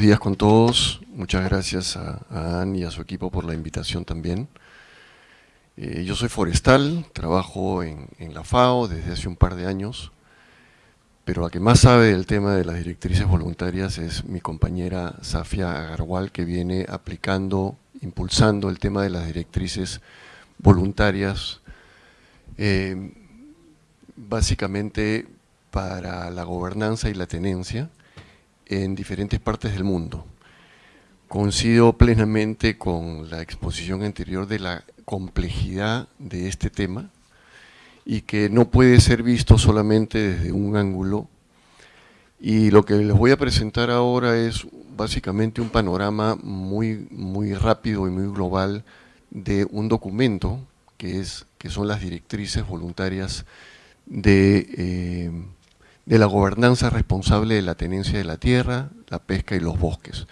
buenos días con todos. Muchas gracias a, a Anne y a su equipo por la invitación también. Eh, yo soy forestal, trabajo en, la FAO desde hace un par de años, pero la que más sabe del tema de las directrices voluntarias es mi compañera Safia Agarwal, que viene aplicando, impulsando el tema de las directrices voluntarias, eh, básicamente para la gobernanza y la tenencia en diferentes partes del mundo. Coincido plenamente con la exposición anterior de la complejidad de este tema y que no puede ser visto solamente desde un ángulo y lo que les voy a presentar ahora es básicamente un panorama muy, muy rápido y muy global de un documento que, es, que son las directrices voluntarias de, eh, de la gobernanza responsable de la tenencia de la tierra, la pesca y los bosques.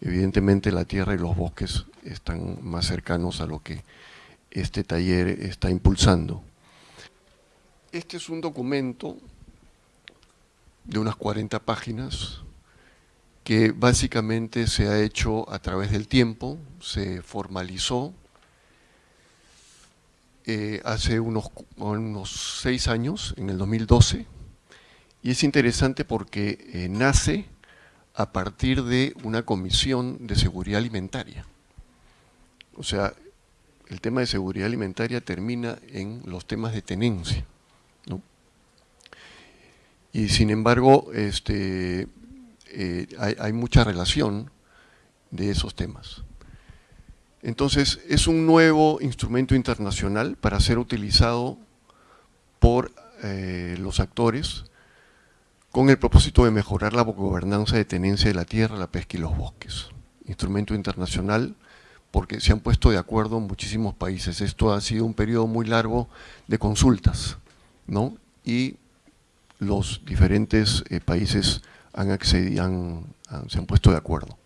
Evidentemente la tierra y los bosques están más cercanos a lo que este taller está impulsando. Este es un documento de unas 40 páginas que básicamente se ha hecho a través del tiempo, se formalizó eh, hace unos, unos seis años, en el 2012, y es interesante porque eh, nace a partir de una comisión de seguridad alimentaria. O sea, el tema de seguridad alimentaria termina en los temas de tenencia. Y sin embargo, este, eh, hay, hay, mucha relación de esos temas. Entonces, es un nuevo instrumento internacional para ser utilizado por eh, los actores con el propósito de mejorar la gobernanza de tenencia de la tierra, la pesca y los bosques. Instrumento internacional porque se han puesto de acuerdo muchísimos países. Esto ha sido un periodo muy largo de consultas, ¿no? Y los diferentes eh, países han se han puesto de acuerdo.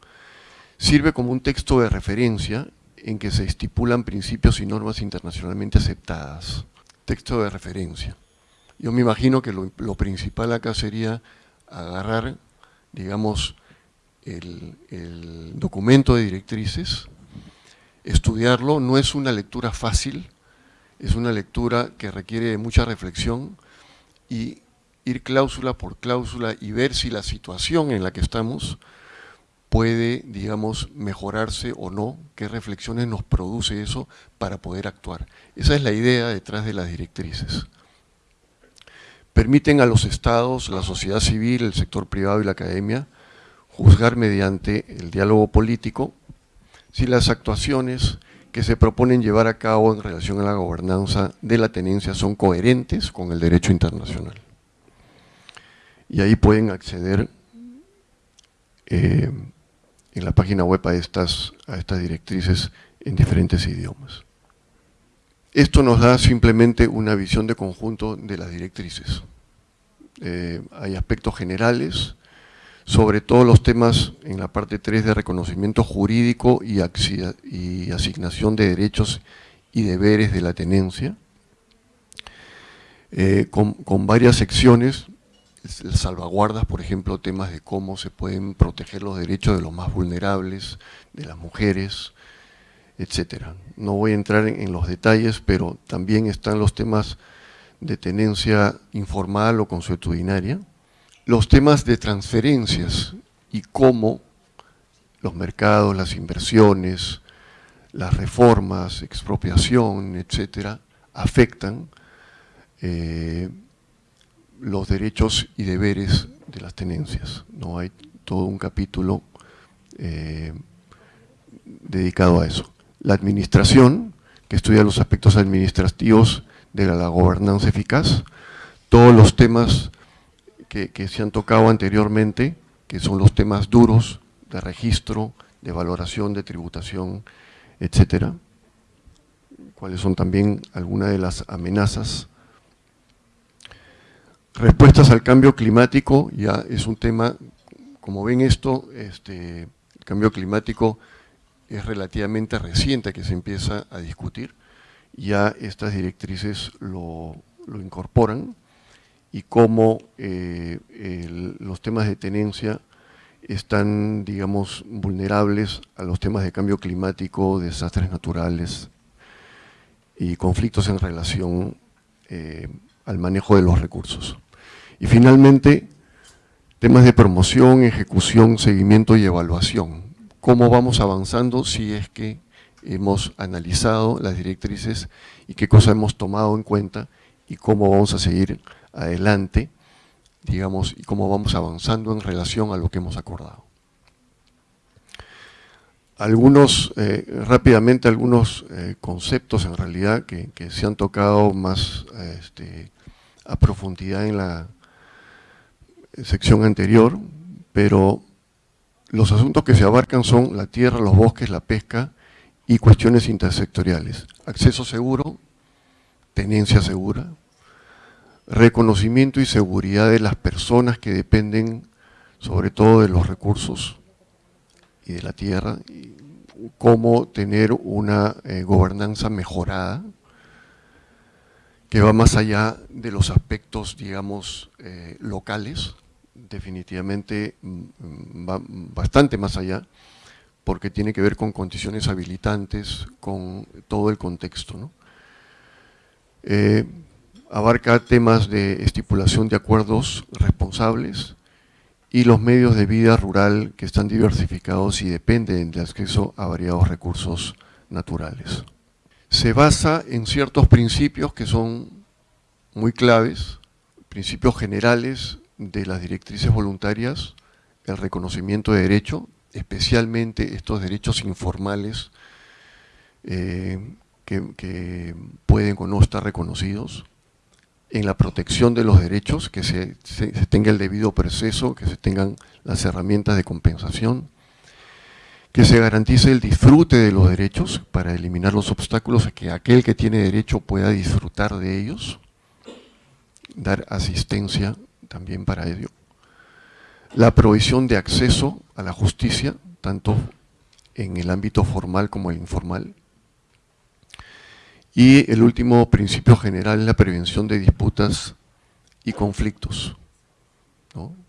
Sirve como un texto de referencia en que se estipulan principios y normas internacionalmente aceptadas. Texto de referencia. Yo me imagino que lo, principal acá sería agarrar, digamos, el, el documento de directrices, estudiarlo, no es una lectura fácil, es una lectura que requiere mucha reflexión y ir cláusula por cláusula y ver si la situación en la que estamos puede, digamos, mejorarse o no, qué reflexiones nos produce eso para poder actuar. Esa es la idea detrás de las directrices. Permiten a los estados, la sociedad civil, el sector privado y la academia juzgar mediante el diálogo político si las actuaciones que se proponen llevar a cabo en relación a la gobernanza de la tenencia son coherentes con el derecho internacional. Y ahí pueden acceder eh, en la página web a a estas directrices en diferentes idiomas. Esto nos da simplemente una visión de conjunto de las directrices. Eh, hay aspectos generales, sobre todo los temas en la parte 3 de reconocimiento jurídico y, asignación de derechos y deberes de la tenencia, eh, con, varias secciones, salvaguardas, por ejemplo, temas de cómo se pueden proteger los derechos de los más vulnerables, de las mujeres, etcétera. No voy a entrar en, los detalles, pero también están los temas de tenencia informal o consuetudinaria, los temas de transferencias y cómo los mercados, las inversiones, las reformas, expropiación, etcétera, afectan eh, los derechos y deberes de las tenencias. No hay todo un capítulo eh, dedicado a eso. La administración, que estudia los aspectos administrativos de la, gobernanza eficaz, todos los temas que, que, se han tocado anteriormente, que son los temas duros de registro, de valoración, de tributación, etcétera, cuáles son también algunas de las amenazas. Respuestas al cambio climático, ya es un tema, como ven esto, este, el cambio climático es relativamente reciente que se empieza a discutir, ya estas directrices lo, lo incorporan, y cómo eh, los temas de tenencia están, digamos, vulnerables a los temas de cambio climático, desastres naturales y conflictos en relación eh, al manejo de los recursos. Y finalmente, temas de promoción, ejecución, seguimiento y evaluación. Cómo vamos avanzando si es que hemos analizado las directrices y qué cosas hemos tomado en cuenta y cómo vamos a seguir adelante, digamos, y cómo vamos avanzando en relación a lo que hemos acordado. Algunos, eh, rápidamente, algunos eh, conceptos en realidad que, se han tocado más este, a profundidad en la sección anterior, pero los asuntos que se abarcan son la tierra, los bosques, la pesca y cuestiones intersectoriales. Acceso seguro, tenencia segura, reconocimiento y seguridad de las personas que dependen sobre todo de los recursos y de la tierra, y cómo tener una eh, gobernanza mejorada, que va más allá de los aspectos, digamos, eh, locales, definitivamente mm, va bastante más allá, porque tiene que ver con condiciones habilitantes, con todo el contexto. Eh, abarca temas de estipulación de acuerdos responsables y los medios de vida rural que están diversificados y dependen del acceso a variados recursos naturales se basa en ciertos principios que son muy claves, principios generales de las directrices voluntarias, el reconocimiento de derecho, especialmente estos derechos informales eh, que, pueden o no estar reconocidos, en la protección de los derechos, que se tenga el debido proceso, que se tengan las herramientas de compensación, que se garantice el disfrute de los derechos para eliminar los obstáculos a que aquel que tiene derecho pueda disfrutar de ellos, dar asistencia también para ello. La provisión de acceso a la justicia, tanto en el ámbito formal como el informal. Y el último principio general es la prevención de disputas y conflictos,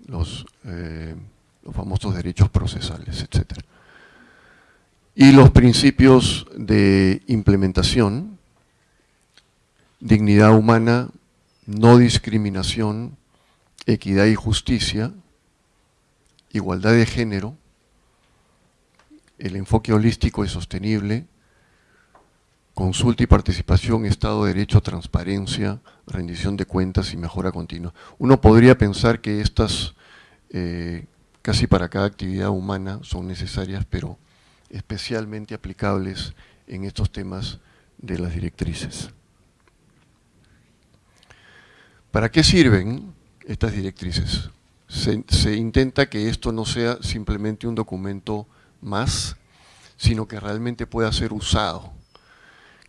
los, eh, los famosos derechos procesales, etcétera y los principios de implementación, dignidad humana, no discriminación, equidad y justicia, igualdad de género, el enfoque holístico y sostenible, consulta y participación, Estado de Derecho, transparencia, rendición de cuentas y mejora continua. Uno podría pensar que estas, eh, casi para cada actividad humana, son necesarias, pero especialmente aplicables en estos temas de las directrices. ¿Para qué sirven estas directrices? Se, intenta que esto no sea simplemente un documento más, sino que realmente pueda ser usado.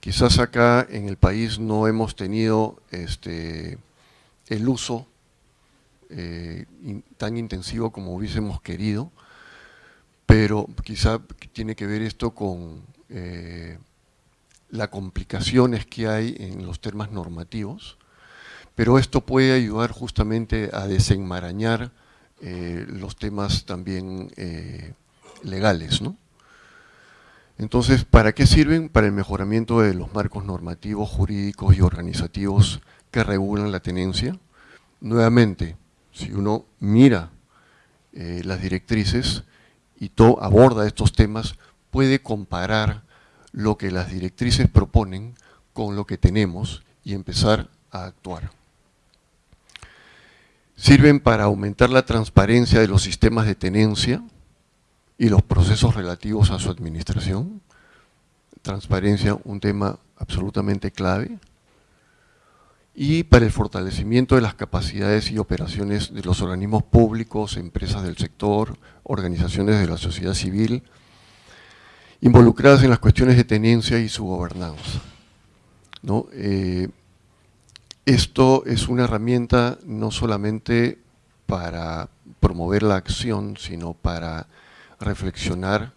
Quizás acá en el país no hemos tenido este, el uso eh, tan intensivo como hubiésemos querido, pero quizá tiene que ver esto con eh, las complicaciones que hay en los temas normativos, pero esto puede ayudar justamente a desenmarañar eh, los temas también eh, legales. ¿no? Entonces, ¿para qué sirven? Para el mejoramiento de los marcos normativos, jurídicos y organizativos que regulan la tenencia. Nuevamente, si uno mira las directrices, y aborda estos temas, puede comparar lo que las directrices proponen con lo que tenemos y empezar a actuar. Sirven para aumentar la transparencia de los sistemas de tenencia y los procesos relativos a su administración. Transparencia, un tema absolutamente clave y para el fortalecimiento de las capacidades y operaciones de los organismos públicos, empresas del sector, organizaciones de la sociedad civil, involucradas en las cuestiones de tenencia y su gobernanza. Eh, esto es una herramienta no solamente para promover la acción, sino para reflexionar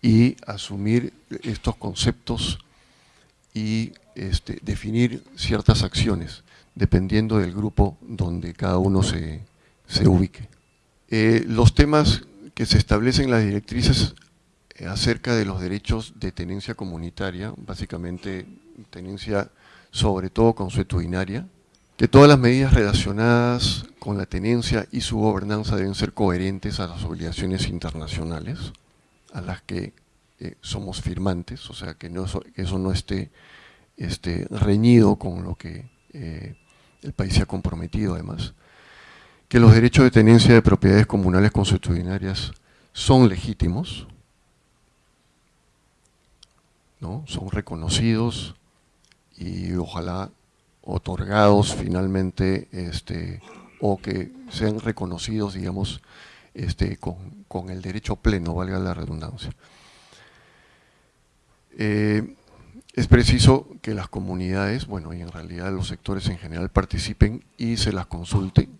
y asumir estos conceptos y este, definir ciertas acciones, dependiendo del grupo donde cada uno se, ubique. Eh, los temas que se establecen las directrices acerca de los derechos de tenencia comunitaria, básicamente tenencia sobre todo consuetudinaria, que todas las medidas relacionadas con la tenencia y su gobernanza deben ser coherentes a las obligaciones internacionales a las que eh, somos firmantes, o sea, que, no, eso no esté, reñido con lo que eh, el país se ha comprometido además, que los derechos de tenencia de propiedades comunales consuetudinarias son legítimos, ¿no? son reconocidos y ojalá otorgados finalmente este, o que sean reconocidos, digamos, este, con, el derecho pleno, valga la redundancia. Eh, es preciso que las comunidades, bueno, y en realidad los sectores en general participen y se las consulten,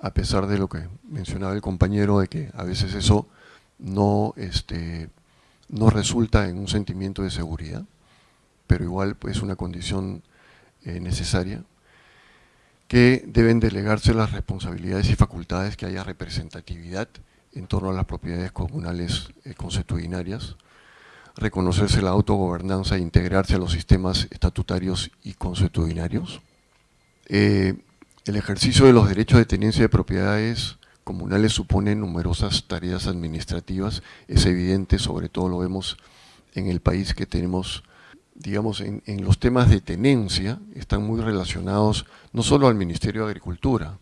a pesar de lo que mencionaba el compañero, de que a veces eso no, este, no resulta en un sentimiento de seguridad, pero igual es pues, una condición eh, necesaria, que deben delegarse las responsabilidades y facultades que haya representatividad en torno a las propiedades comunales eh, consuetudinarias, reconocerse la autogobernanza e integrarse a los sistemas estatutarios y consuetudinarios. Eh, el ejercicio de los derechos de tenencia de propiedades comunales supone numerosas tareas administrativas, es evidente, sobre todo lo vemos en el país que tenemos digamos, en, los temas de tenencia están muy relacionados no solo al Ministerio de Agricultura,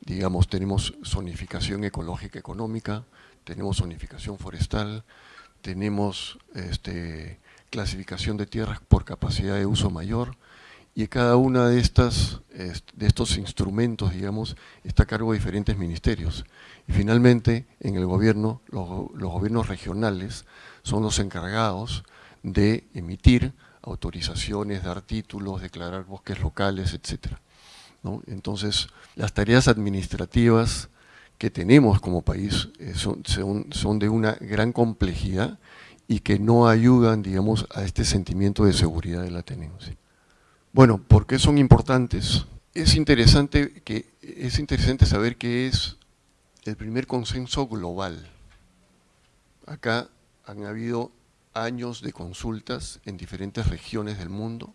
digamos, tenemos zonificación ecológica económica, tenemos zonificación forestal, tenemos este, clasificación de tierras por capacidad de uso mayor, y cada uno de, de estos instrumentos, digamos, está a cargo de diferentes ministerios. Y finalmente, en el gobierno, los, los gobiernos regionales son los encargados de emitir autorizaciones, dar títulos, declarar bosques locales, etc. Entonces, las tareas administrativas que tenemos como país eh, son, son, de una gran complejidad y que no ayudan, digamos, a este sentimiento de seguridad de la tenencia. Bueno, ¿por qué son importantes? Es interesante, que, es interesante saber que es el primer consenso global. Acá han habido años de consultas en diferentes regiones del mundo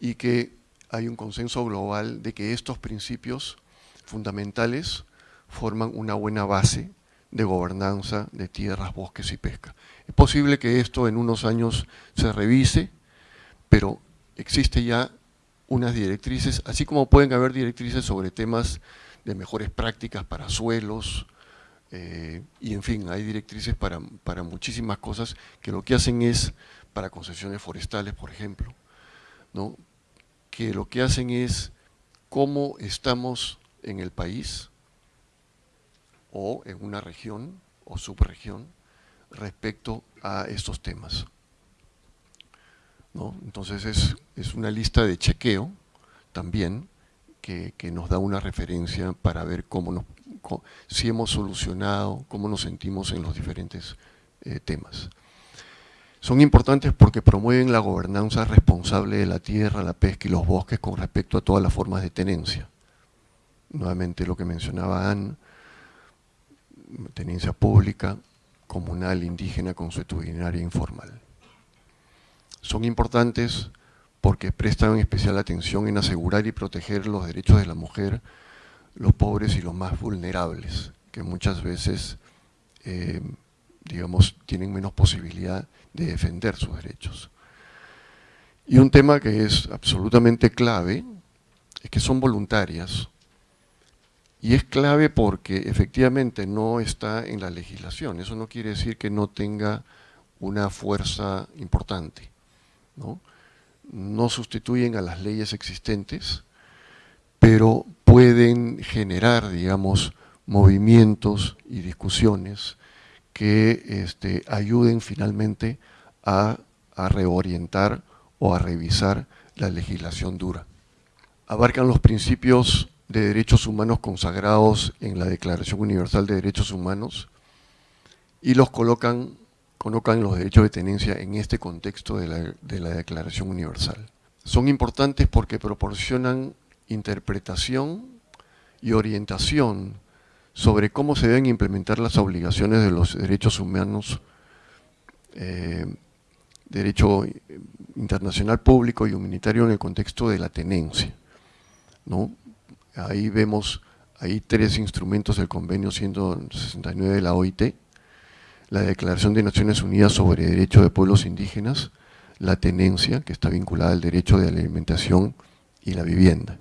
y que hay un consenso global de que estos principios fundamentales forman una buena base de gobernanza de tierras, bosques y pesca. Es posible que esto en unos años se revise, pero existe ya unas directrices, así como pueden haber directrices sobre temas de mejores prácticas para suelos, eh, y en fin, hay directrices para, para, muchísimas cosas que lo que hacen es, para concesiones forestales, por ejemplo, ¿no? que lo que hacen es cómo estamos en el país o en una región o subregión respecto a estos temas. ¿no? Entonces es, es, una lista de chequeo también que, que nos da una referencia para ver cómo nos si hemos solucionado, cómo nos sentimos en los diferentes eh, temas. Son importantes porque promueven la gobernanza responsable de la tierra, la pesca y los bosques con respecto a todas las formas de tenencia. Nuevamente lo que mencionaba Anne, tenencia pública, comunal, indígena, consuetudinaria e informal. Son importantes porque prestan especial atención en asegurar y proteger los derechos de la mujer, los pobres y los más vulnerables, que muchas veces, eh, digamos, tienen menos posibilidad de defender sus derechos. Y un tema que es absolutamente clave es que son voluntarias, y es clave porque efectivamente no está en la legislación, eso no quiere decir que no tenga una fuerza importante. No, no sustituyen a las leyes existentes, pero pueden generar, digamos, movimientos y discusiones que este, ayuden finalmente a, reorientar o a revisar la legislación dura. Abarcan los principios de derechos humanos consagrados en la Declaración Universal de Derechos Humanos y los colocan, colocan los derechos de tenencia en este contexto de la, de la Declaración Universal. Son importantes porque proporcionan interpretación y orientación sobre cómo se deben implementar las obligaciones de los derechos humanos, eh, derecho internacional público y humanitario en el contexto de la tenencia. ¿no? Ahí vemos, hay tres instrumentos del convenio 169 de la OIT, la Declaración de Naciones Unidas sobre Derechos de Pueblos Indígenas, la tenencia, que está vinculada al derecho de alimentación y la vivienda.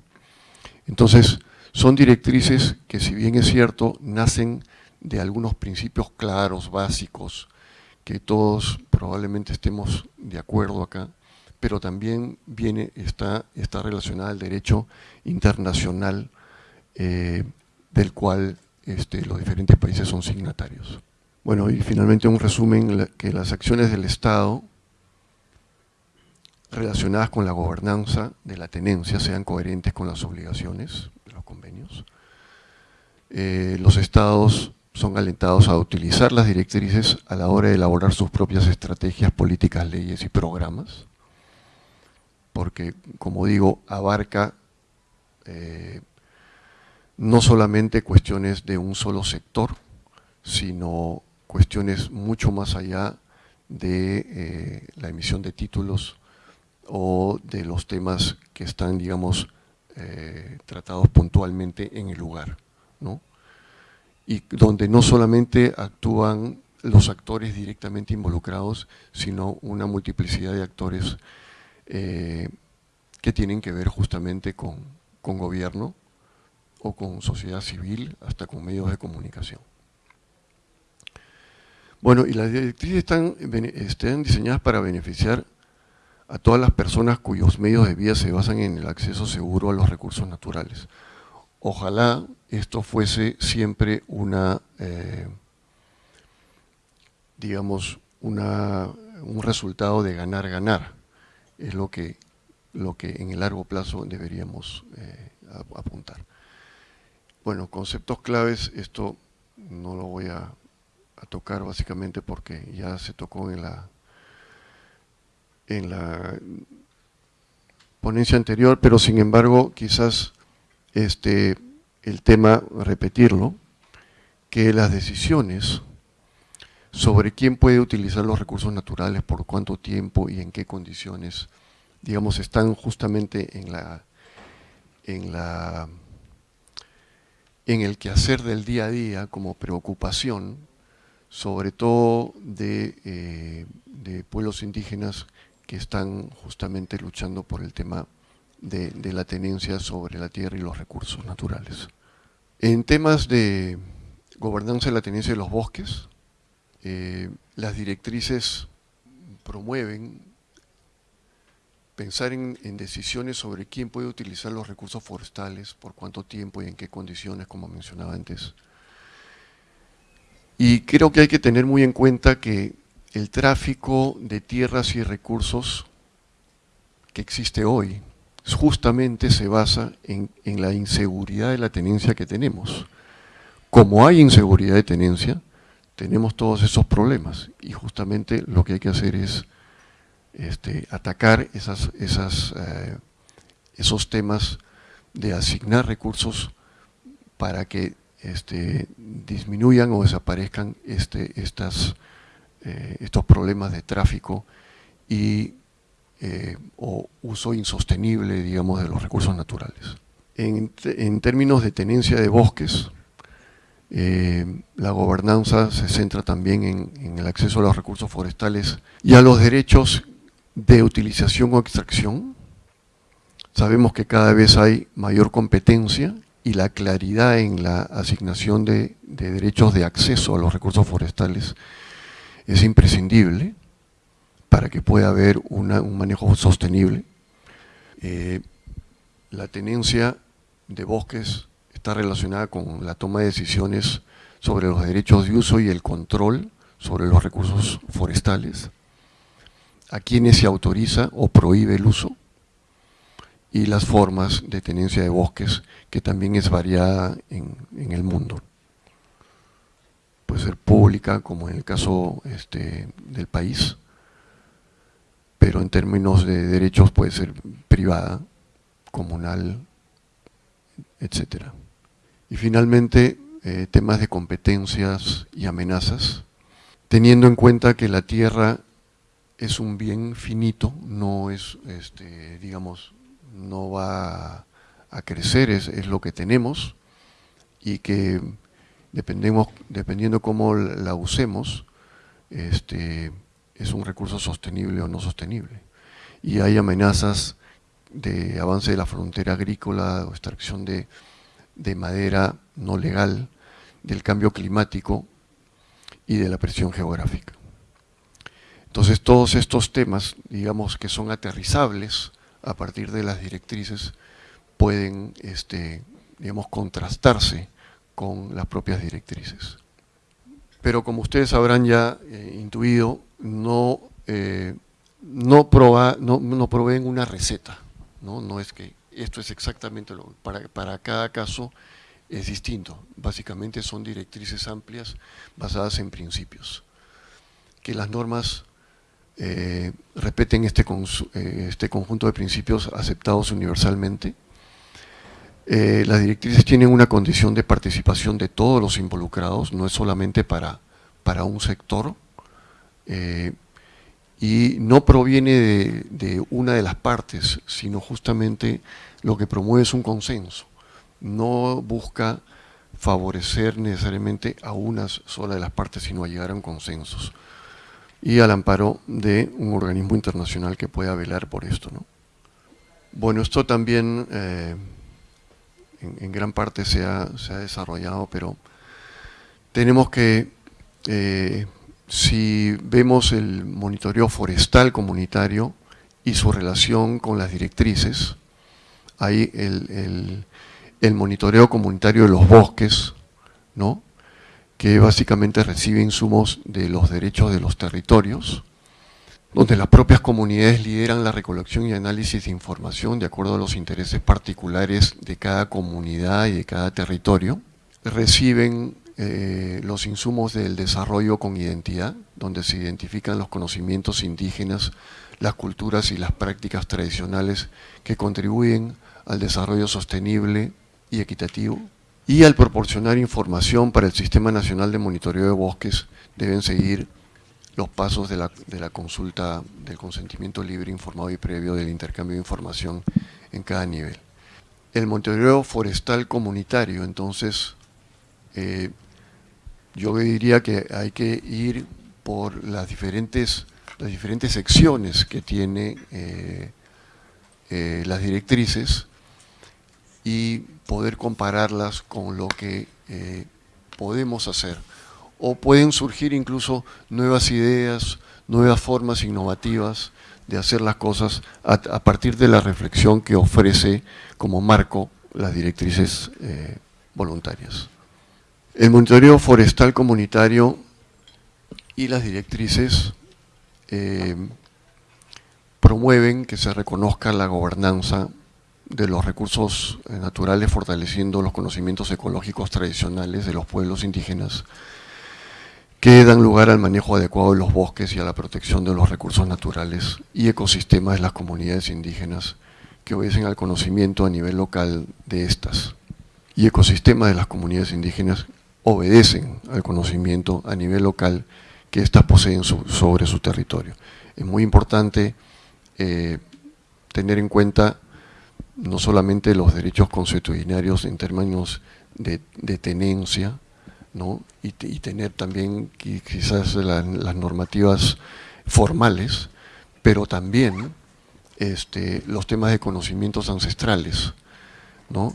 Entonces, son directrices que si bien es cierto, nacen de algunos principios claros, básicos, que todos probablemente estemos de acuerdo acá, pero también viene, está, está relacionada al derecho internacional eh, del cual este, los diferentes países son signatarios. Bueno, y finalmente un resumen, que las acciones del Estado relacionadas con la gobernanza de la tenencia sean coherentes con las obligaciones de los convenios. Eh, los estados son alentados a utilizar las directrices a la hora de elaborar sus propias estrategias, políticas, leyes y programas, porque, como digo, abarca eh, no solamente cuestiones de un solo sector, sino cuestiones mucho más allá de eh, la emisión de títulos, o de los temas que están, digamos, eh, tratados puntualmente en el lugar, ¿no? Y donde no solamente actúan los actores directamente involucrados, sino una multiplicidad de actores eh, que tienen que ver justamente con, con gobierno o con sociedad civil, hasta con medios de comunicación. Bueno, y las directrices están, están diseñadas para beneficiar a todas las personas cuyos medios de vida se basan en el acceso seguro a los recursos naturales. Ojalá esto fuese siempre una, eh, digamos, una, un resultado de ganar-ganar. Es lo que, lo que en el largo plazo deberíamos eh, apuntar. Bueno, conceptos claves, esto no lo voy a tocar básicamente porque ya se tocó en la en la ponencia anterior, pero sin embargo quizás este, el tema, repetirlo, que las decisiones sobre quién puede utilizar los recursos naturales, por cuánto tiempo y en qué condiciones, digamos, están justamente en la en la en el quehacer del día a día como preocupación, sobre todo de, eh, de pueblos indígenas que están justamente luchando por el tema de, la tenencia sobre la tierra y los recursos naturales. En temas de gobernanza de la tenencia de los bosques, eh, las directrices promueven pensar en, en, decisiones sobre quién puede utilizar los recursos forestales, por cuánto tiempo y en qué condiciones, como mencionaba antes. Y creo que hay que tener muy en cuenta que el tráfico de tierras y recursos que existe hoy justamente se basa en, la inseguridad de la tenencia que tenemos. Como hay inseguridad de tenencia, tenemos todos esos problemas y justamente lo que hay que hacer es este, atacar esas, esas, eh, esos temas de asignar recursos para que este, disminuyan o desaparezcan este, estas eh, estos problemas de tráfico y eh, o uso insostenible, digamos, de los recursos naturales. En, términos de tenencia de bosques, eh, la gobernanza se centra también en, el acceso a los recursos forestales y a los derechos de utilización o extracción. Sabemos que cada vez hay mayor competencia y la claridad en la asignación de derechos de acceso a los recursos forestales es imprescindible para que pueda haber un manejo sostenible. Eh, la tenencia de bosques está relacionada con la toma de decisiones sobre los derechos de uso y el control sobre los recursos forestales, a quienes se autoriza o prohíbe el uso, y las formas de tenencia de bosques, que también es variada en el mundo puede ser pública, como en el caso este, del país, pero en términos de derechos puede ser privada, comunal, etc. Y finalmente, eh, temas de competencias y amenazas, teniendo en cuenta que la tierra es un bien finito, no es, este, digamos, no va a crecer, es, es lo que tenemos, y que dependemos, dependiendo cómo la usemos, este, es un recurso sostenible o no sostenible. Y hay amenazas de avance de la frontera agrícola o extracción de, madera no legal, del cambio climático y de la presión geográfica. Entonces todos estos temas, digamos que son aterrizables a partir de las directrices, pueden este, digamos, contrastarse con las propias directrices. Pero como ustedes habrán ya eh, intuido, no, eh, no, no, proveen una receta, ¿no? no es que esto es exactamente lo para, para cada caso es distinto, básicamente son directrices amplias basadas en principios. Que las normas eh, respeten este, este conjunto de principios aceptados universalmente, eh, las directrices tienen una condición de participación de todos los involucrados, no es solamente para, para un sector, eh, y no proviene de, una de las partes, sino justamente lo que promueve es un consenso. No busca favorecer necesariamente a una sola de las partes, sino a llegar a un consenso. Y al amparo de un organismo internacional que pueda velar por esto. ¿no? Bueno, esto también... Eh, en, gran parte se ha, desarrollado, pero tenemos que, eh, si vemos el monitoreo forestal comunitario y su relación con las directrices, hay el, monitoreo comunitario de los bosques, ¿no? que básicamente recibe insumos de los derechos de los territorios, donde las propias comunidades lideran la recolección y análisis de información de acuerdo a los intereses particulares de cada comunidad y de cada territorio, reciben eh, los insumos del desarrollo con identidad, donde se identifican los conocimientos indígenas, las culturas y las prácticas tradicionales que contribuyen al desarrollo sostenible y equitativo, y al proporcionar información para el Sistema Nacional de Monitoreo de Bosques deben seguir los pasos de la, de la, consulta del consentimiento libre, informado y previo del intercambio de información en cada nivel. El monitoreo forestal comunitario, entonces, eh, yo diría que hay que ir por las diferentes, las diferentes secciones que tiene eh, eh, las directrices y poder compararlas con lo que podemos hacer o pueden surgir incluso nuevas ideas, nuevas formas innovativas de hacer las cosas a, partir de la reflexión que ofrece como marco las directrices eh, voluntarias. El monitoreo forestal comunitario y las directrices eh, promueven que se reconozca la gobernanza de los recursos naturales fortaleciendo los conocimientos ecológicos tradicionales de los pueblos indígenas que dan lugar al manejo adecuado de los bosques y a la protección de los recursos naturales y ecosistemas de las comunidades indígenas que obedecen al conocimiento a nivel local de estas. Y ecosistemas de las comunidades indígenas obedecen al conocimiento a nivel local que éstas poseen sobre su territorio. Es muy importante eh, tener en cuenta no solamente los derechos consuetudinarios en términos de tenencia, y, tener también quizás las normativas formales, pero también este, los temas de conocimientos ancestrales,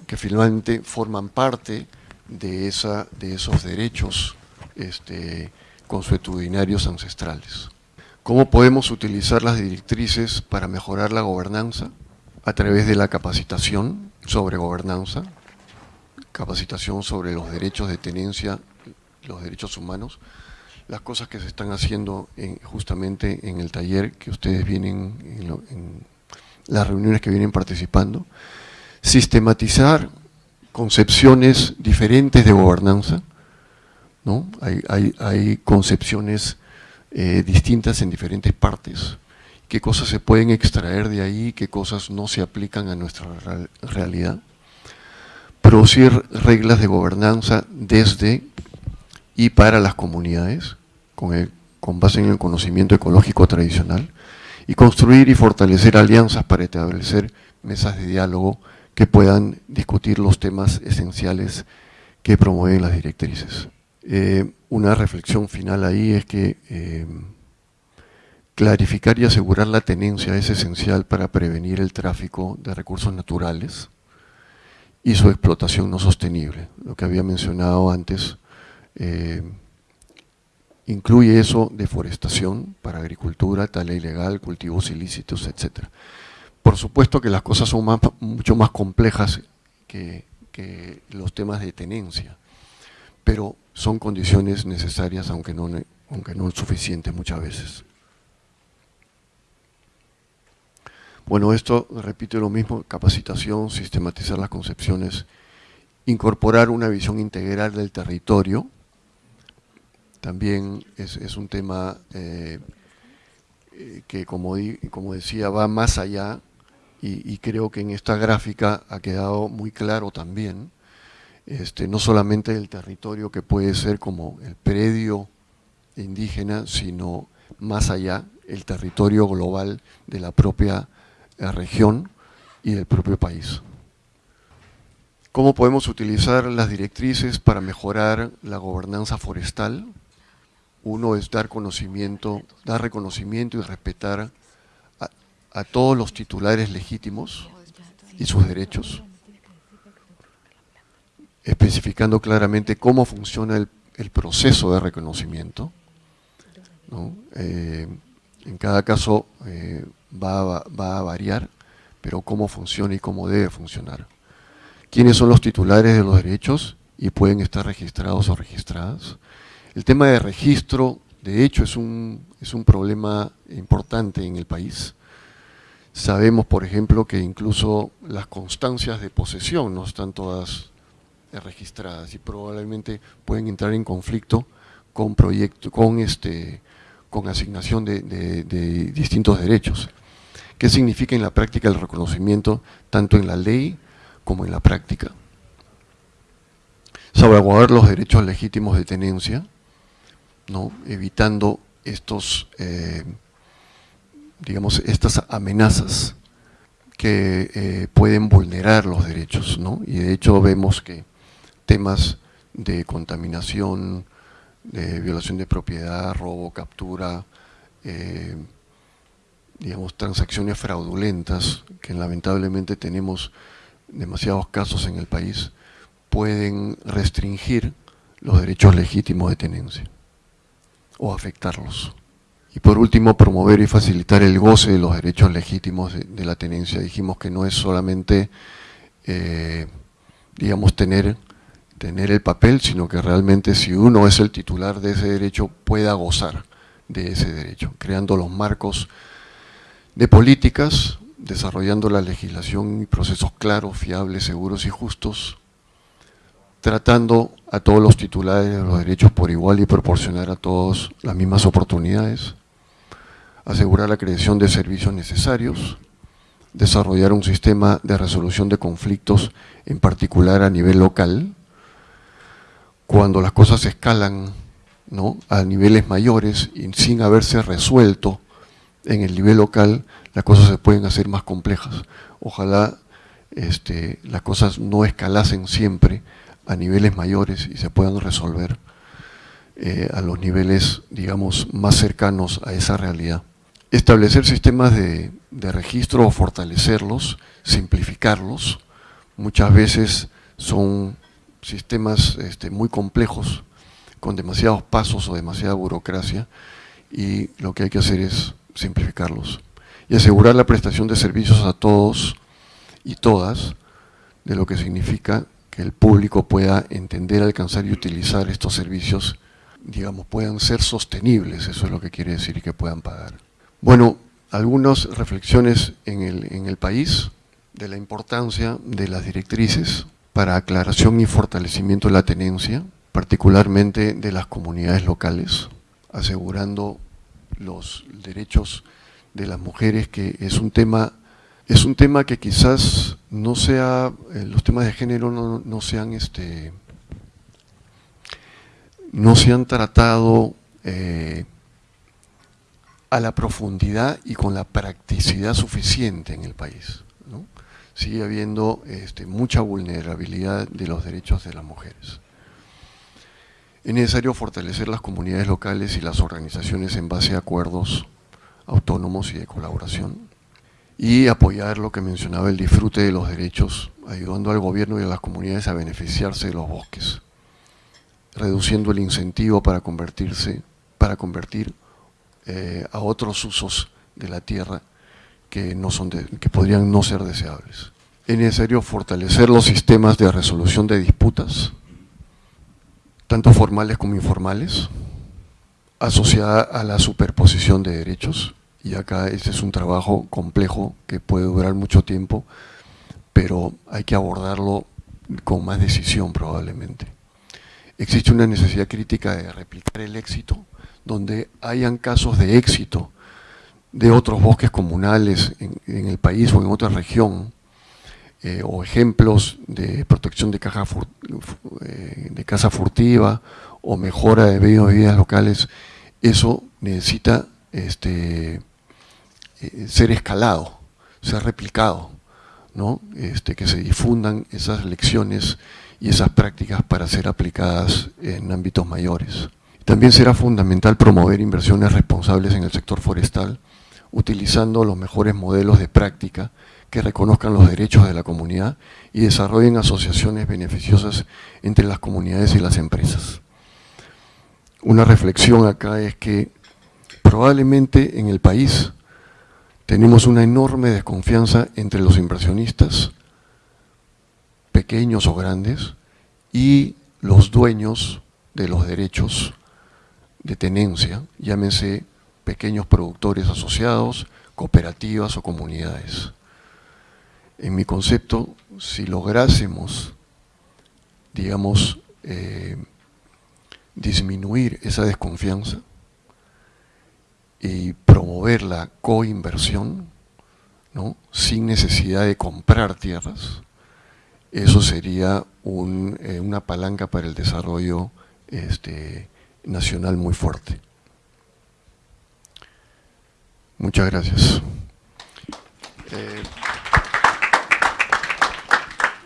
que finalmente forman parte de, esa, de esos derechos este, consuetudinarios ancestrales. ¿Cómo podemos utilizar las directrices para mejorar la gobernanza? A través de la capacitación sobre gobernanza, capacitación sobre los derechos de tenencia los derechos humanos, las cosas que se están haciendo justamente en el taller que ustedes vienen, en, las reuniones que vienen participando, sistematizar concepciones diferentes de gobernanza, ¿no? hay, concepciones eh, distintas en diferentes partes, qué cosas se pueden extraer de ahí, qué cosas no se aplican a nuestra realidad producir reglas de gobernanza desde y para las comunidades, con, con base en el conocimiento ecológico tradicional, y construir y fortalecer alianzas para establecer mesas de diálogo que puedan discutir los temas esenciales que promueven las directrices. Eh, una reflexión final ahí es que eh, clarificar y asegurar la tenencia es esencial para prevenir el tráfico de recursos naturales y su explotación no sostenible. Lo que había mencionado antes eh, incluye eso deforestación para agricultura, tala ilegal, cultivos ilícitos, etc. Por supuesto que las cosas son mucho más complejas que, los temas de tenencia, pero son condiciones necesarias, aunque no, aunque no suficientes muchas veces. Bueno, esto, repito lo mismo, capacitación, sistematizar las concepciones, incorporar una visión integral del territorio, también es, un tema eh, eh, que, como, decía, va más allá y, creo que en esta gráfica ha quedado muy claro también, este, no solamente el territorio que puede ser como el predio indígena, sino más allá, el territorio global de la propia eh, región y del propio país. ¿Cómo podemos utilizar las directrices para mejorar la gobernanza forestal? Uno es dar conocimiento, dar reconocimiento y respetar a, todos los titulares legítimos y sus derechos, especificando claramente cómo funciona el, proceso de reconocimiento. Eh, en cada caso eh, va, va, a variar, pero cómo funciona y cómo debe funcionar. ¿Quiénes son los titulares de los derechos y pueden estar registrados o registradas? El tema de registro, de hecho, es un, es un problema importante en el país. Sabemos, por ejemplo, que incluso las constancias de posesión no están todas registradas y probablemente pueden entrar en conflicto con proyecto, con este con asignación de, de, distintos derechos. ¿Qué significa en la práctica el reconocimiento tanto en la ley como en la práctica? Salvaguardar los derechos legítimos de tenencia, evitando estos, eh, digamos, estas amenazas que eh, pueden vulnerar los derechos, y de hecho vemos que temas de contaminación, de violación de propiedad, robo, captura, eh, digamos, transacciones fraudulentas, que lamentablemente tenemos demasiados casos en el país, pueden restringir los derechos legítimos de tenencia o afectarlos. Y por último, promover y facilitar el goce de los derechos legítimos de, la tenencia. Dijimos que no es solamente, eh, digamos, tener, tener el papel, sino que realmente si uno es el titular de ese derecho, pueda gozar de ese derecho, creando los marcos de políticas, desarrollando la legislación y procesos claros, fiables, seguros y justos, tratando a todos los titulares de los derechos por igual y proporcionar a todos las mismas oportunidades, asegurar la creación de servicios necesarios, desarrollar un sistema de resolución de conflictos, en particular a nivel local, cuando las cosas escalan a niveles mayores y sin haberse resuelto en el nivel local, las cosas se pueden hacer más complejas. Ojalá este, las cosas no escalasen siempre a niveles mayores y se puedan resolver eh, a los niveles, digamos, más cercanos a esa realidad. Establecer sistemas de, registro o fortalecerlos, simplificarlos, muchas veces son sistemas este, muy complejos, con demasiados pasos o demasiada burocracia, y lo que hay que hacer es simplificarlos. Y asegurar la prestación de servicios a todos y todas, de lo que significa que el público pueda entender, alcanzar y utilizar estos servicios, digamos, puedan ser sostenibles, eso es lo que quiere decir, y que puedan pagar. Bueno, algunas reflexiones en el, en el país de la importancia de las directrices para aclaración y fortalecimiento de la tenencia, particularmente de las comunidades locales, asegurando los derechos de las mujeres, que es un tema es un tema que quizás no sea, eh, los temas de género no, sean este, no se han tratado eh, a la profundidad y con la practicidad suficiente en el país. Sigue habiendo este, mucha vulnerabilidad de los derechos de las mujeres. Es necesario fortalecer las comunidades locales y las organizaciones en base a acuerdos autónomos y de colaboración y apoyar lo que mencionaba el disfrute de los derechos, ayudando al gobierno y a las comunidades a beneficiarse de los bosques, reduciendo el incentivo para convertirse, para convertir eh, a otros usos de la tierra que, no son que podrían no ser deseables. Es necesario fortalecer los sistemas de resolución de disputas, tanto formales como informales, asociada a la superposición de derechos, y acá este es un trabajo complejo que puede durar mucho tiempo, pero hay que abordarlo con más decisión probablemente. Existe una necesidad crítica de replicar el éxito, donde hayan casos de éxito de otros bosques comunales en, el país o en otra región, eh, o ejemplos de protección de, caja eh, de casa furtiva o mejora de medios de vida locales, eso necesita este, eh, ser escalado, ser replicado, ¿no? Este, que se difundan esas lecciones y esas prácticas para ser aplicadas en ámbitos mayores. También será fundamental promover inversiones responsables en el sector forestal, utilizando los mejores modelos de práctica que reconozcan los derechos de la comunidad y desarrollen asociaciones beneficiosas entre las comunidades y las empresas. Una reflexión acá es que probablemente en el país tenemos una enorme desconfianza entre los inversionistas, pequeños o grandes, y los dueños de los derechos de tenencia, llámense pequeños productores asociados, cooperativas o comunidades. En mi concepto, si lográsemos, digamos, eh, disminuir esa desconfianza, y promover la coinversión, ¿no? sin necesidad de comprar tierras, eso sería eh, una palanca para el desarrollo este, nacional muy fuerte. Muchas gracias. Eh,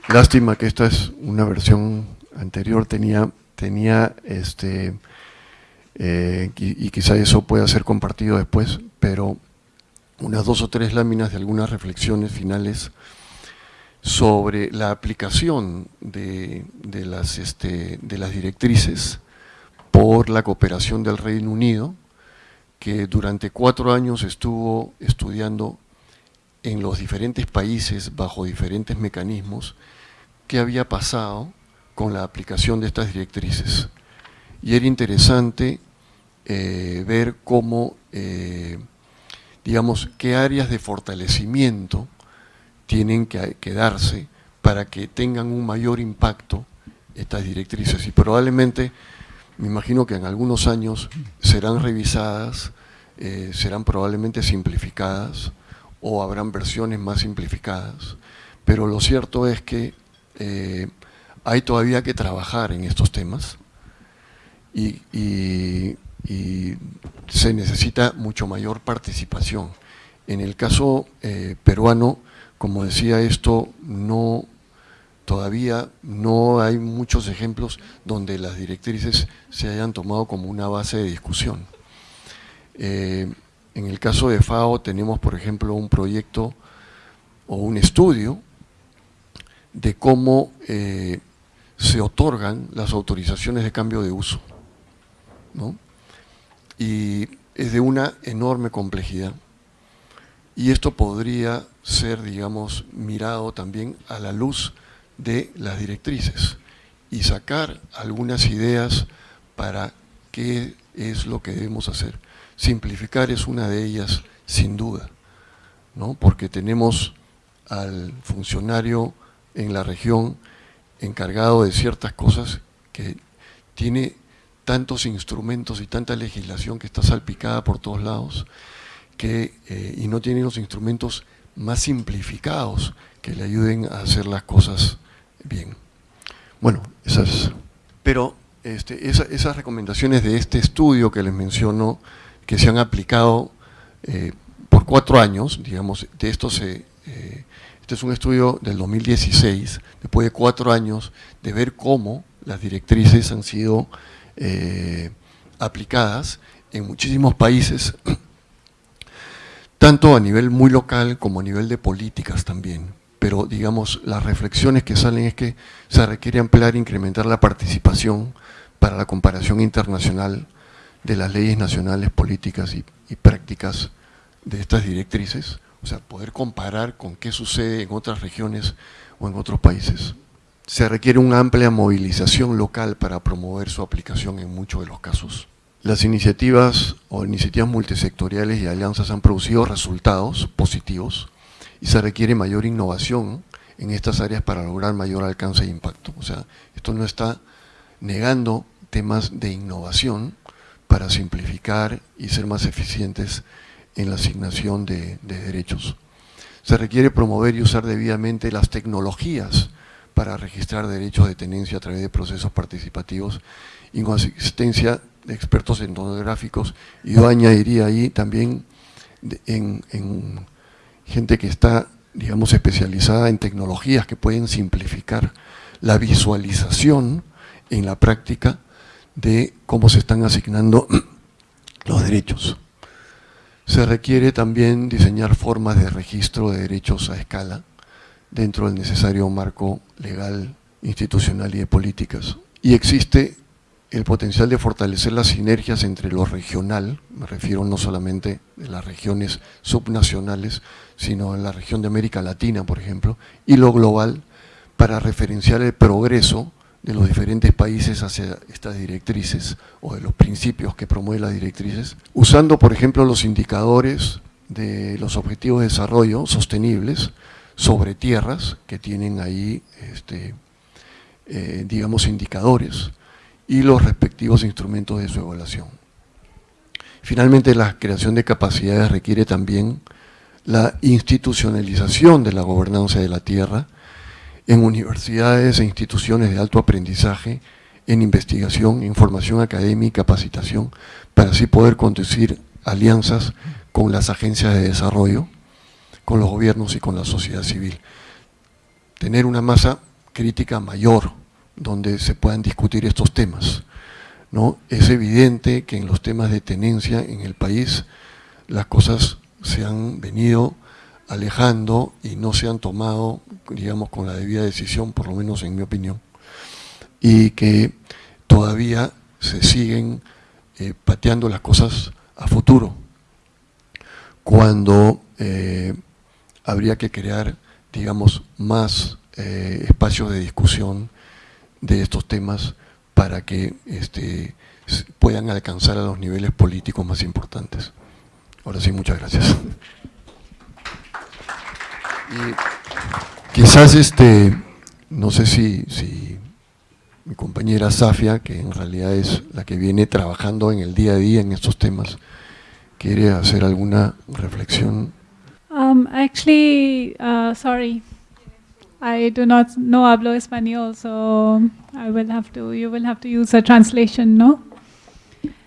lástima que esta es una versión anterior, tenía, tenía este, eh, y, quizá eso pueda ser compartido después, pero unas dos o tres láminas de algunas reflexiones finales sobre la aplicación de, las, este, de las directrices por la cooperación del Reino Unido, que durante cuatro años estuvo estudiando en los diferentes países bajo diferentes mecanismos qué había pasado con la aplicación de estas directrices. Y era interesante eh, ver cómo, eh, digamos, qué áreas de fortalecimiento tienen que, darse para que tengan un mayor impacto estas directrices. Y probablemente, me imagino que en algunos años serán revisadas, eh, serán probablemente simplificadas o habrán versiones más simplificadas, pero lo cierto es que hay todavía que trabajar en estos temas, y, se necesita mucho mayor participación. En el caso eh, peruano, como decía esto, no todavía no hay muchos ejemplos donde las directrices se hayan tomado como una base de discusión. Eh, en el caso de FAO tenemos, por ejemplo, un proyecto o un estudio de cómo eh, se otorgan las autorizaciones de cambio de uso. Y es de una enorme complejidad. Y esto podría ser, digamos, mirado también a la luz de las directrices y sacar algunas ideas para qué es lo que debemos hacer. Simplificar es una de ellas, sin duda, ¿no? porque tenemos al funcionario en la región encargado de ciertas cosas que tiene tantos instrumentos y tanta legislación que está salpicada por todos lados que, eh, y no tiene los instrumentos más simplificados que le ayuden a hacer las cosas bien. Bueno, esas, pero este, esas recomendaciones de este estudio que les menciono, que se han aplicado eh, por cuatro años, digamos, de esto se, eh, este es un estudio del 2016, después de cuatro años de ver cómo las directrices han sido eh, aplicadas en muchísimos países, tanto a nivel muy local como a nivel de políticas también. Pero, digamos, las reflexiones que salen es que se requiere ampliar e incrementar la participación para la comparación internacional de las leyes nacionales, políticas y, y prácticas de estas directrices, o sea, poder comparar con qué sucede en otras regiones o en otros países. Se requiere una amplia movilización local para promover su aplicación en muchos de los casos. Las iniciativas o iniciativas multisectoriales y alianzas han producido resultados positivos y se requiere mayor innovación en estas áreas para lograr mayor alcance e impacto. O sea, esto no está negando temas de innovación para simplificar y ser más eficientes en la asignación de, de derechos. Se requiere promover y usar debidamente las tecnologías para registrar derechos de tenencia a través de procesos participativos y con asistencia de expertos etnográficos y yo añadiría ahí también en, gente que está, digamos, especializada en tecnologías que pueden simplificar la visualización en la práctica de cómo se están asignando los derechos. Se requiere también diseñar formas de registro de derechos a escala dentro del necesario marco legal, institucional y de políticas. Y existe el potencial de fortalecer las sinergias entre lo regional, me refiero no solamente de las regiones subnacionales, sino en la región de América Latina, por ejemplo, y lo global, para referenciar el progreso de los diferentes países hacia estas directrices o de los principios que promueven las directrices, usando, por ejemplo, los indicadores de los objetivos de desarrollo sostenibles sobre tierras que tienen ahí, este, eh, digamos, indicadores, y los respectivos instrumentos de su evaluación. Finalmente, la creación de capacidades requiere también la institucionalización de la gobernanza de la tierra en universidades e instituciones de alto aprendizaje, en investigación, información académica, capacitación, para así poder conducir alianzas con las agencias de desarrollo, con los gobiernos y con la sociedad civil. Tener una masa crítica mayor donde se puedan discutir estos temas. ¿no? Es evidente que en los temas de tenencia en el país las cosas se han venido alejando y no se han tomado, digamos, con la debida decisión, por lo menos en mi opinión, y que todavía se siguen eh, pateando las cosas a futuro, cuando eh, habría que crear, digamos, más eh, espacios de discusión de estos temas para que este, puedan alcanzar a los niveles políticos más importantes. Ahora sí, muchas gracias. Y quizás, este, no sé si, si mi compañera Safia, que en realidad es la que viene trabajando en el día a día en estos temas, quiere hacer alguna reflexión. Um, actually, uh, sorry, I do not know hablo español, so I will have to, you will have to use a translation, ¿no?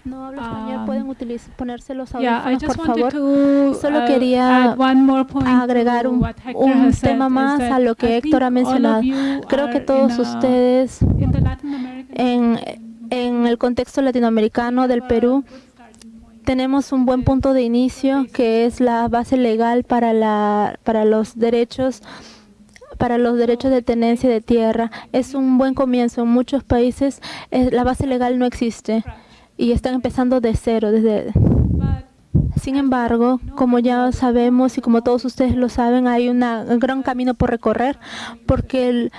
No hablo español, um, pueden utilizar, ponerse los audífonos, yeah, por favor. To, Solo uh, quería agregar un, un tema más a lo que Héctor ha mencionado. Creo que todos ustedes en, en el contexto latinoamericano del Perú tenemos un buen punto de inicio que es la base legal para, la, para los derechos para los derechos de tenencia de tierra. Es un buen comienzo. En muchos países eh, la base legal no existe y están empezando de cero. Desde sin embargo, como ya sabemos y como todos ustedes lo saben, hay un gran camino por recorrer porque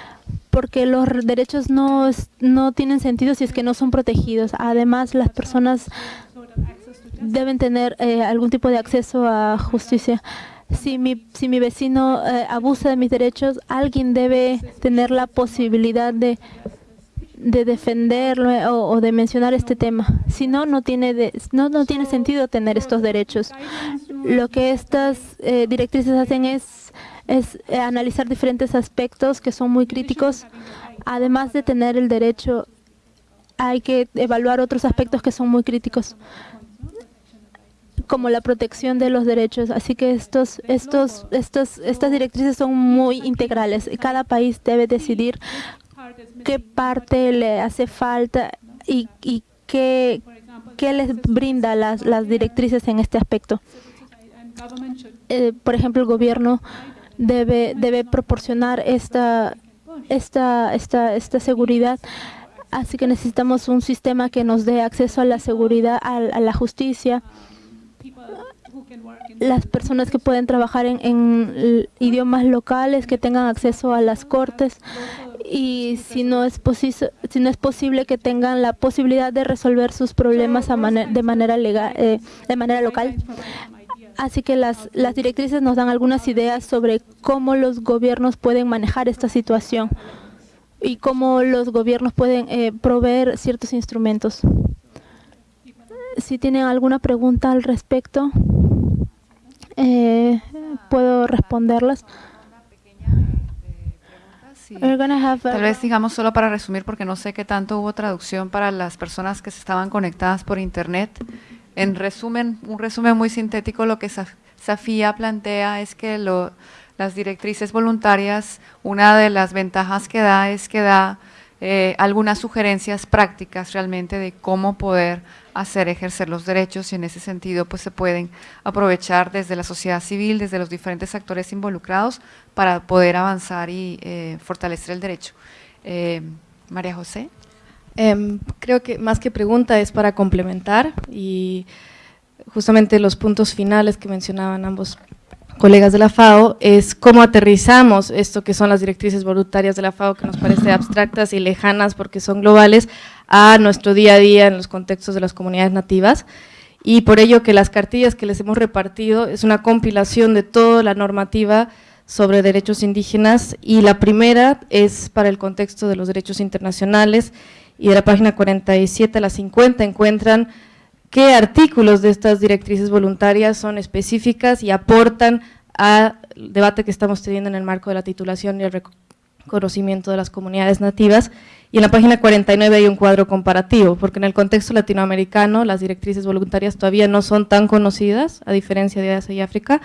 porque los derechos no, no tienen sentido si es que no son protegidos. Además, las personas deben tener eh, algún tipo de acceso a justicia si mi, si mi vecino eh, abusa de mis derechos, alguien debe tener la posibilidad de, de defenderlo o, de mencionar este tema. Si no, no tiene, no, no tiene sentido tener estos derechos. Lo que estas eh, directrices hacen es, es analizar diferentes aspectos que son muy críticos. Además de tener el derecho, hay que evaluar otros aspectos que son muy críticos como la protección de los derechos. Así que estos, estos, estos, estas directrices son muy integrales. Cada país debe decidir qué parte le hace falta y, y qué, les brinda las, directrices en este aspecto. Eh, por ejemplo, el gobierno debe, debe proporcionar esta, esta, esta, esta seguridad. Así que necesitamos un sistema que nos dé acceso a la seguridad, a, la justicia, las personas que pueden trabajar en, en, idiomas locales, que tengan acceso a las cortes y si no es si no es posible que tengan la posibilidad de resolver sus problemas de manera legal, eh, de manera local. Así que las, las directrices nos dan algunas ideas sobre cómo los gobiernos pueden manejar esta situación y cómo los gobiernos pueden eh, proveer ciertos instrumentos. Si tienen alguna pregunta al respecto, eh, puedo responderlas. Tal vez digamos solo para resumir, porque no sé qué tanto hubo traducción para las personas que se estaban conectadas por internet. En resumen, un resumen muy sintético, lo que Safía plantea es que las directrices voluntarias, una de las ventajas que da es que da eh, algunas sugerencias prácticas realmente de cómo poder hacer ejercer los derechos y en ese sentido pues se pueden aprovechar desde la sociedad civil, desde los diferentes actores involucrados para poder avanzar y eh, fortalecer el derecho. Eh, María José. Em, creo que más que pregunta es para complementar y justamente los puntos finales que mencionaban ambos colegas de la FAO es cómo aterrizamos esto que son las directrices voluntarias de la FAO que nos parece abstractas y lejanas porque son globales a nuestro día a día en los contextos de las comunidades nativas. Y por ello que las cartillas que les hemos repartido es una compilación de toda la normativa sobre derechos indígenas y la primera es para el contexto de los derechos internacionales y de la página 47 a la 50 encuentran qué artículos de estas directrices voluntarias son específicas y aportan al debate que estamos teniendo en el marco de la titulación y el reconocimiento de las comunidades nativas. Y en la página 49 hay un cuadro comparativo, porque en el contexto latinoamericano las directrices voluntarias todavía no son tan conocidas, a diferencia de Asia y África,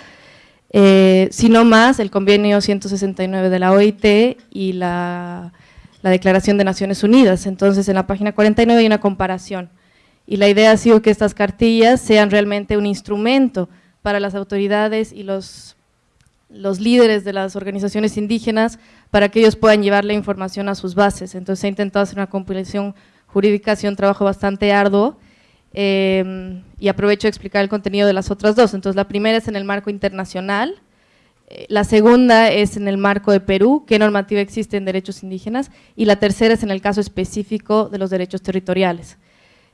eh, sino más el convenio 169 de la OIT y la, la Declaración de Naciones Unidas. Entonces, en la página 49 hay una comparación y la idea ha sido que estas cartillas sean realmente un instrumento para las autoridades y los, líderes de las organizaciones indígenas para que ellos puedan llevar la información a sus bases. Entonces ha intentado hacer una compilación jurídica, ha sido un trabajo bastante arduo eh, y aprovecho de explicar el contenido de las otras dos. Entonces la primera es en el marco internacional, eh, la segunda es en el marco de Perú, qué normativa existe en derechos indígenas, y la tercera es en el caso específico de los derechos territoriales.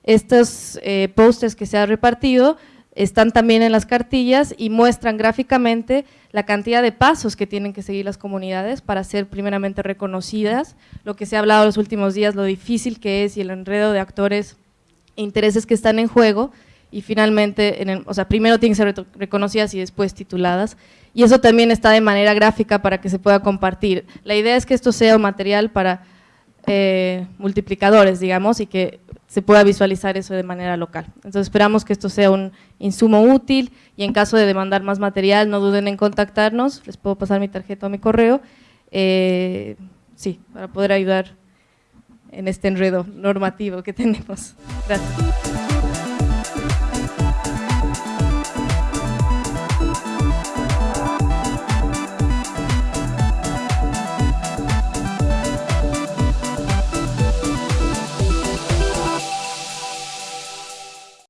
Estos eh, pósters que se han repartido están también en las cartillas y muestran gráficamente la cantidad de pasos que tienen que seguir las comunidades para ser primeramente reconocidas, lo que se ha hablado los últimos días, lo difícil que es y el enredo de actores e intereses que están en juego y finalmente, en o sea, primero tienen que ser reconocidas y después tituladas y eso también está de manera gráfica para que se pueda compartir. La idea es que esto sea un material para eh, multiplicadores, digamos, y que se pueda visualizar eso de manera local. Entonces esperamos que esto sea un insumo útil y en caso de demandar más material no duden en contactarnos, les puedo pasar mi tarjeta o mi correo, eh, sí, para poder ayudar en este enredo normativo que tenemos. Gracias.